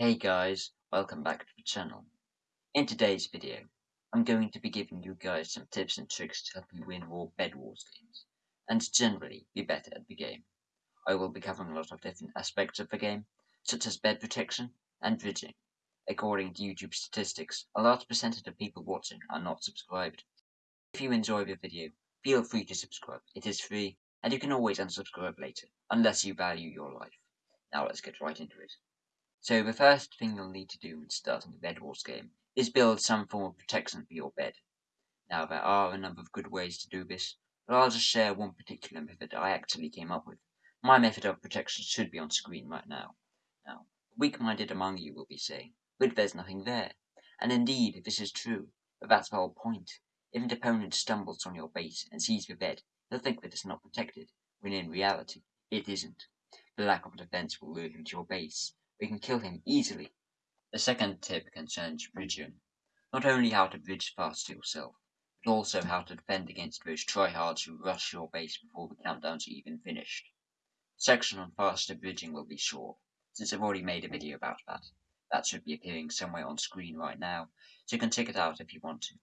Hey guys, welcome back to the channel. In today's video, I'm going to be giving you guys some tips and tricks to help you win more Bed Wars games, and generally be better at the game. I will be covering a lot of different aspects of the game, such as bed protection and bridging. According to YouTube statistics, a large percentage of people watching are not subscribed. If you enjoy the video, feel free to subscribe, it is free, and you can always unsubscribe later, unless you value your life. Now let's get right into it. So the first thing you'll need to do when starting a Bed Wars game is build some form of protection for your bed. Now there are a number of good ways to do this, but I'll just share one particular method I actually came up with. My method of protection should be on screen right now. Now, weak-minded among you will be saying, but there's nothing there. And indeed, if this is true, but that's the whole point. If an opponent stumbles on your base and sees the bed, they'll think that it's not protected, when in reality, it isn't. The lack of defense will lure him to your base, we can kill him easily. The second tip concerns bridging. Not only how to bridge fast yourself, but also how to defend against those tryhards who rush your base before the countdown's even finished. The section on faster bridging will be short, since I've already made a video about that. That should be appearing somewhere on screen right now, so you can check it out if you want to.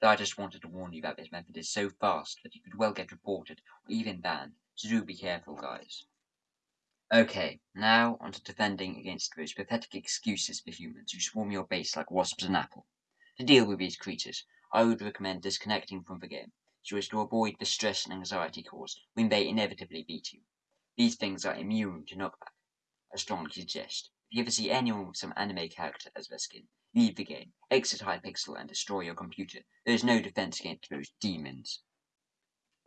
But I just wanted to warn you that this method is so fast that you could well get reported or even banned, so do be careful guys. Okay, now onto defending against those pathetic excuses for humans who swarm your base like wasps an apple. To deal with these creatures, I would recommend disconnecting from the game, so as to avoid the stress and anxiety caused when they inevitably beat you. These things are immune to knockback. I strongly suggest, if you ever see anyone with some anime character as their skin, leave the game, exit Hypixel and destroy your computer. There is no defense against those demons.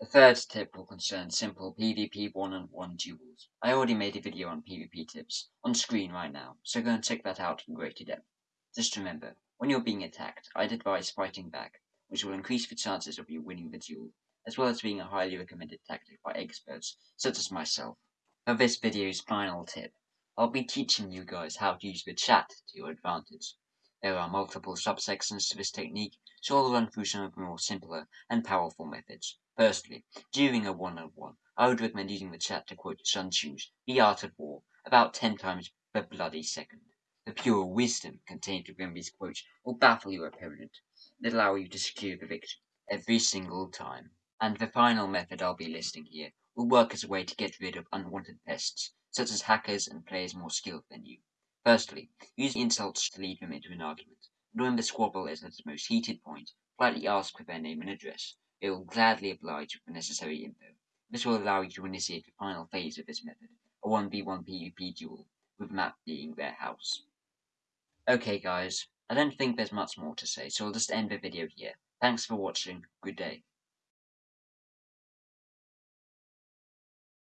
The third tip will concern simple PvP one-on-one duels. I already made a video on PvP tips, on screen right now, so go and check that out in greater depth. Just remember, when you're being attacked, I'd advise fighting back, which will increase the chances of you winning the duel, as well as being a highly recommended tactic by experts, such as myself. For this video's final tip, I'll be teaching you guys how to use the chat to your advantage. There are multiple subsections to this technique, so I'll run through some of the more simpler and powerful methods. Firstly, during a one-on-one, I would recommend using the chat to quote Sun Tzu's The Art of War about ten times per bloody second. The pure wisdom contained within these quotes will baffle your opponent and allow you to secure the victory every single time. And the final method I'll be listing here will work as a way to get rid of unwanted pests, such as hackers and players more skilled than you. Firstly, use insults to lead them into an argument, when the squabble is at its most heated point, politely ask for their name and address. They will gladly oblige with the necessary info. This will allow you to initiate the final phase of this method, a 1v1 PvP duel, with map being their house. Okay guys, I don't think there's much more to say, so I'll just end the video here. Thanks for watching, good day.